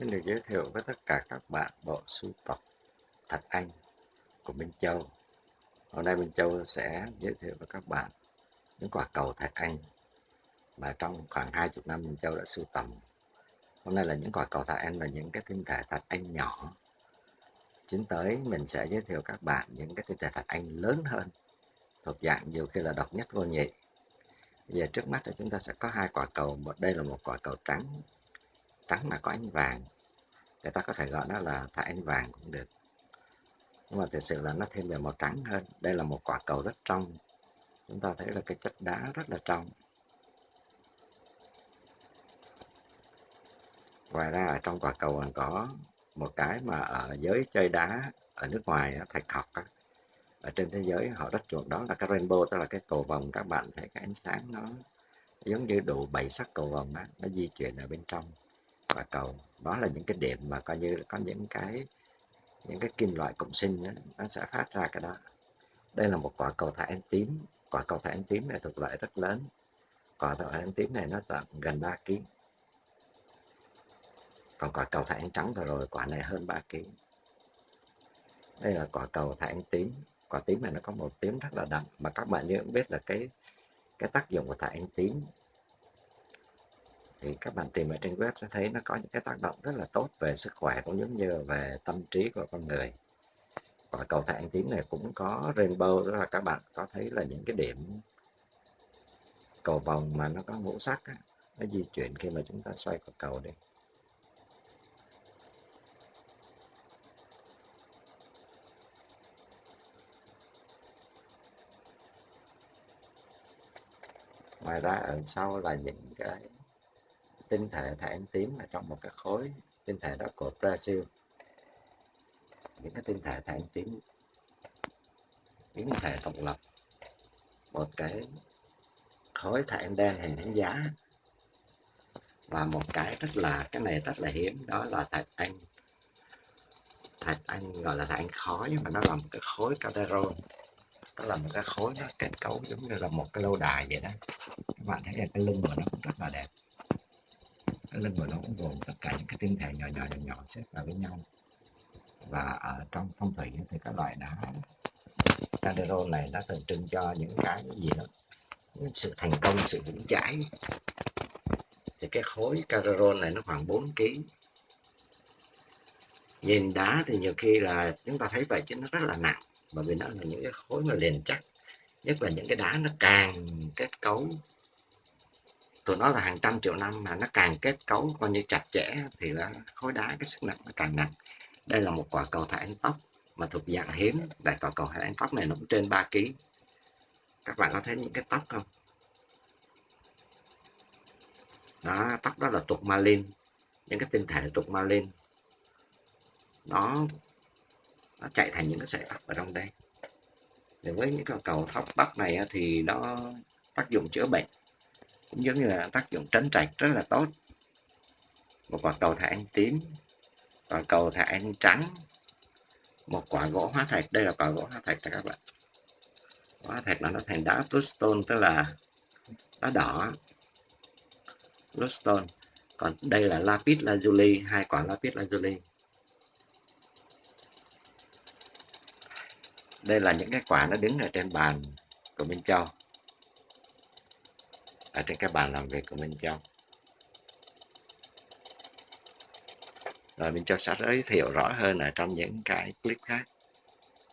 Xin được giới thiệu với tất cả các bạn bộ sưu tập Thạch Anh của Minh Châu. Hôm nay Minh Châu sẽ giới thiệu với các bạn những quả cầu Thạch Anh mà trong khoảng 20 năm Minh Châu đã sưu tầm. Hôm nay là những quả cầu Thạch Anh và những cái tinh thể Thạch Anh nhỏ. Chính tới mình sẽ giới thiệu các bạn những cái tinh thể Thạch Anh lớn hơn thuộc dạng nhiều khi là độc nhất vô nhị. Bây giờ trước mắt thì chúng ta sẽ có hai quả cầu, một đây là một quả cầu trắng trắng mà có ánh vàng. Người ta có thể gọi nó là thạch ánh vàng cũng được. Nhưng mà thực sự là nó thêm về màu trắng hơn. Đây là một quả cầu rất trong. Chúng ta thấy là cái chất đá rất là trong. Ngoài ra ở trong quả cầu còn có một cái mà ở giới chơi đá ở nước ngoài thạch học ở trên thế giới họ rất chuộng đó là cái rainbow tức là cái cầu vồng. Các bạn thấy cái ánh sáng nó giống như đủ bảy sắc cầu vồng đó, nó di chuyển ở bên trong quả cầu đó là những cái điểm mà coi như là có những cái những cái kim loại cộng sinh đó, nó sẽ phát ra cái đó. Đây là một quả cầu thải anh tím. Quả cầu thải anh tím này thuộc loại rất lớn. Quả cầu thải anh tím này nó tận gần 3 kg còn quả cầu thải anh trắng vừa rồi quả này hơn 3 kg đây là quả cầu thải anh tím. Quả tím này nó có một tím rất là đậm. Mà các bạn như cũng biết là cái cái tác dụng của thải anh tím thì các bạn tìm ở trên web sẽ thấy nó có những cái tác động rất là tốt về sức khỏe cũng giống như về tâm trí của con người. Và cầu thang tím này cũng có rainbow đó là các bạn có thấy là những cái điểm cầu vòng mà nó có ngũ sắc á, nó di chuyển khi mà chúng ta xoay quả cầu đi. Ngoài ra ở sau là những cái tinh thể thạch tím ở trong một cái khối tinh thể đó của Brazil. Những cái tinh thể thạch tím, những tinh thể độc lập, một cái khối thạch đen hình đánh giá, và một cái rất là, cái này rất là hiếm, đó là thạch anh. Thạch anh gọi là thạch anh khó nhưng mà nó là một cái khối calderon nó là một cái khối nó kết cấu giống như là một cái lâu đài vậy đó. Các bạn thấy là cái lưng của nó cũng rất là đẹp lưng của nó cũng gồm tất cả những cái tinh thể nhỏ nhỏ nhỏ nhỏ xếp vào với nhau. Và ở trong phong thủy thì các loại đá. Candero này nó tượng trưng cho những cái gì đó? Sự thành công, sự vững chãi. Thì cái khối Candero này nó khoảng 4 kg nhìn đá thì nhiều khi là chúng ta thấy vậy chứ nó rất là nặng. Bởi vì nó là những cái khối mà liền chắc. Nhất là những cái đá nó càng kết cấu tụi nó là hàng trăm triệu năm mà nó càng kết cấu coi như chặt chẽ thì nó khối đá, cái sức nặng nó càng nặng. Đây là một quả cầu thải ánh tóc mà thuộc dạng hiếm. Đại quả cầu thải ánh tóc này nó cũng trên 3 kg các bạn có thấy những cái tóc không? Đó, tóc đó là tục malin. Những cái tinh thể tục malin. Nó nó chạy thành những cái sợi tóc ở trong đây. Thì với những cái cầu thóc tóc này thì nó tác dụng chữa bệnh cũng giống như là tác dụng tránh trạch rất là tốt. Một quả cầu thạch anh tím, quả cầu thạch anh trắng, một quả gỗ hóa thạch. Đây là quả gỗ hóa thạch các bạn. Hóa thạch là nó thành đá bluestone, tức là đá đỏ. Bluestone. Còn đây là lapis lazuli, hai quả lapis lazuli. Đây là những cái quả nó đứng ở trên bàn của Minh Châu ở trên cái bàn làm việc của Minh Châu rồi Minh Châu sẽ giới thiệu rõ hơn ở trong những cái clip khác.